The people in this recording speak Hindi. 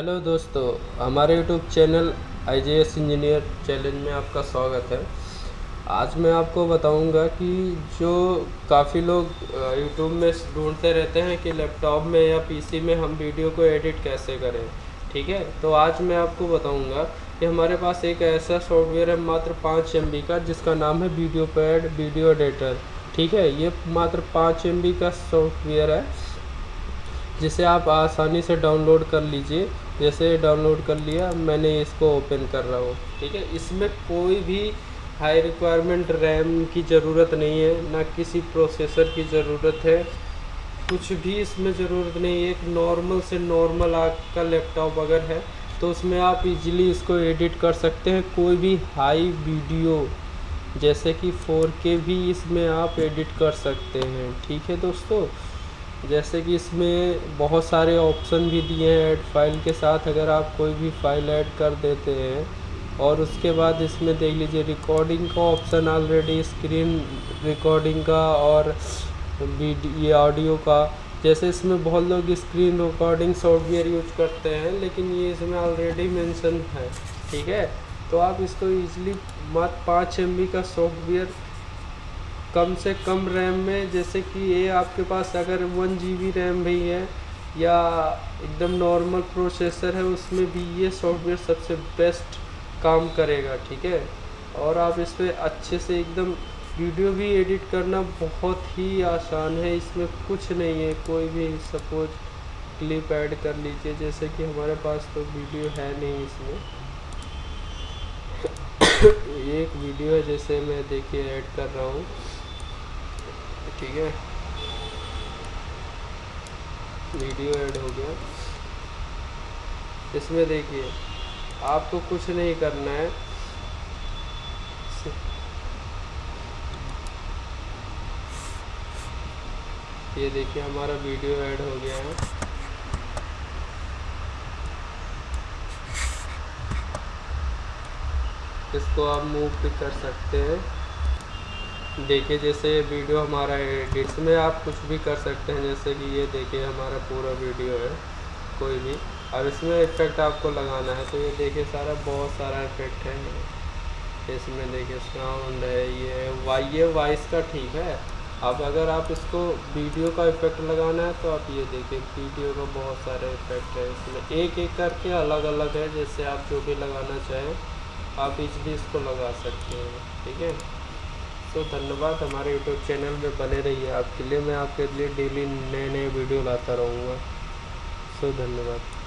हेलो दोस्तों, हमारे YouTube channel I engineer challenge में आपका स्वागत है। आज मैं आपको बताऊँगा कि जो काफ़ी लोग यूट्यूब में ढूंढते रहते हैं कि लैपटॉप में या पीसी में हम वीडियो को एडिट कैसे करें, ठीक है? तो आज मैं आपको बताऊँगा कि हमारे पास एक ऐसा सॉफ्टवेयर है मात्र पाँच एम का, जिसका नाम है वीडियो पैड वीडियो एडिटर ठीक है? ये मात्र पाँच एम का सॉफ्टवेयर है, जिसे आप आसानी से डाउनलोड कर लीजिए। जैसे डाउनलोड कर लिया, मैंने इसको ओपन कर रहा हूँ। ठीक है? इसमें कोई भी हाई रिक्वायरमेंट रैम की ज़रूरत नहीं है, ना किसी प्रोसेसर की ज़रूरत है। कुछ भी इसमें ज़रूरत नहीं है। एक नॉर्मल से नॉर्मल आपका लैपटॉप अगर है तो उसमें आप इजीली इसको एडिट कर सकते हैं। कोई भी हाई वीडियो जैसे कि 4K भी इसमें आप एडिट कर सकते हैं। ठीक है दोस्तों? जैसे कि इसमें बहुत सारे ऑप्शन भी दिए हैं ऐड फ़ाइल के साथ, अगर आप कोई भी फ़ाइल ऐड कर देते हैं, और उसके बाद इसमें देख लीजिए रिकॉर्डिंग का ऑप्शन ऑलरेडी स्क्रीन रिकॉर्डिंग का और ये ऑडियो का। जैसे इसमें बहुत लोग स्क्रीन रिकॉर्डिंग सॉफ्टवेयर यूज़ करते हैं, लेकिन ये इसमें ऑलरेडी मेंशन है, ठीक है? तो आप इसको इजीली मात्र पाँच एम का सॉफ्टवेयर कम से कम रैम में, जैसे कि ये आपके पास अगर वन जी रैम भी है या एकदम नॉर्मल प्रोसेसर है, उसमें भी ये सॉफ्टवेयर सबसे बेस्ट काम करेगा, ठीक है? और आप इस पर अच्छे से एकदम वीडियो भी एडिट करना बहुत ही आसान है, इसमें कुछ नहीं है, कोई भी सपोज़ क्लिप ऐड कर लीजिए, जैसे कि हमारे पास तो वीडियो है नहीं इसमें। एक वीडियो है, जैसे मैं देखिए ऐड कर रहा हूँ। ठीक है। वीडियो ऐड हो गया। इसमें देखिए, आपको कुछ नहीं करना है। ये देखिए, हमारा वीडियो ऐड हो गया है। इसको आप मूव भी कर सकते हैं। देखिए, जैसे वीडियो हमारा एडिट्स में आप कुछ भी कर सकते हैं, जैसे कि ये देखिए हमारा पूरा वीडियो है, कोई भी। अब इसमें इफ़ेक्ट आपको लगाना है तो ये देखिए सारा बहुत सारा इफ़ेक्ट है। इसमें देखिए साउंड है, ये वाई ये वॉइस का ठीक है। अब अगर आप इसको वीडियो का इफ़ेक्ट लगाना है तो आप ये देखिए, वीडियो का बहुत सारे इफ़ेक्ट है इसमें। एक एक करके अलग अलग है, जैसे आप जो भी लगाना चाहें, आप इजली इसको लगा सकते हैं, ठीक है? तो धन्यवाद हमारे यूट्यूब चैनल में बने रहिए। आपके लिए मैं आपके लिए डेली नए नए वीडियो लाता रहूँगा। सो धन्यवाद।